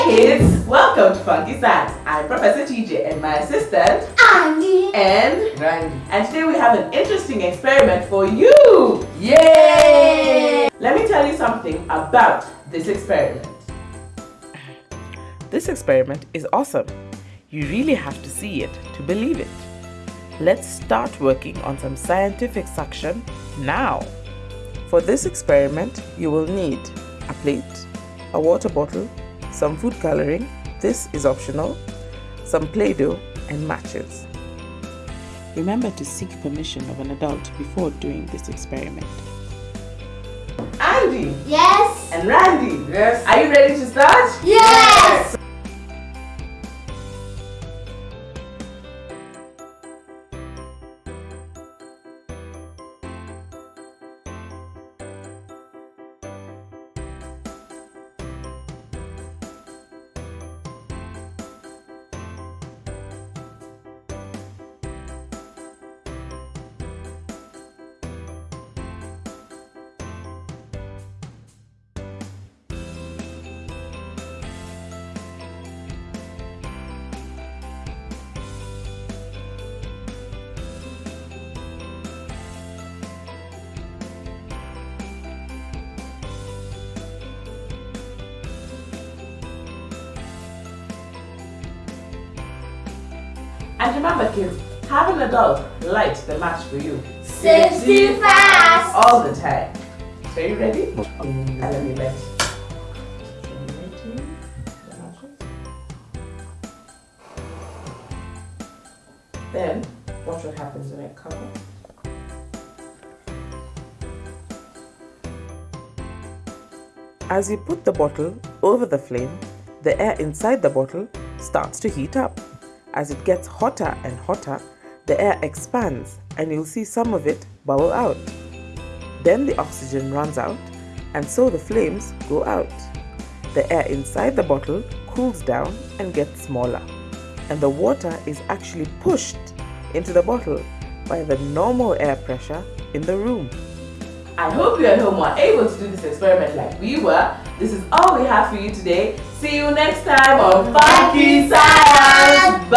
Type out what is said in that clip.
Hey kids, welcome to Funky Science. I'm Professor TJ and my assistant Andy and Randy. and today we have an interesting experiment for you. Yay! Let me tell you something about this experiment. This experiment is awesome. You really have to see it to believe it. Let's start working on some scientific suction now. For this experiment, you will need a plate, a water bottle, some food coloring, this is optional, some Play-Doh and matches. Remember to seek permission of an adult before doing this experiment. Andy Yes and Randy, Yes. And remember kids, having a dog lights the match for you Safety fast all the time. So you ready? And let me light. Then watch what happens when I cover. As you put the bottle over the flame, the air inside the bottle starts to heat up. As it gets hotter and hotter, the air expands and you'll see some of it bubble out. Then the oxygen runs out and so the flames go out. The air inside the bottle cools down and gets smaller. And the water is actually pushed into the bottle by the normal air pressure in the room. I hope you at home were able to do this experiment like we were. This is all we have for you today. See you next time on Funky Science.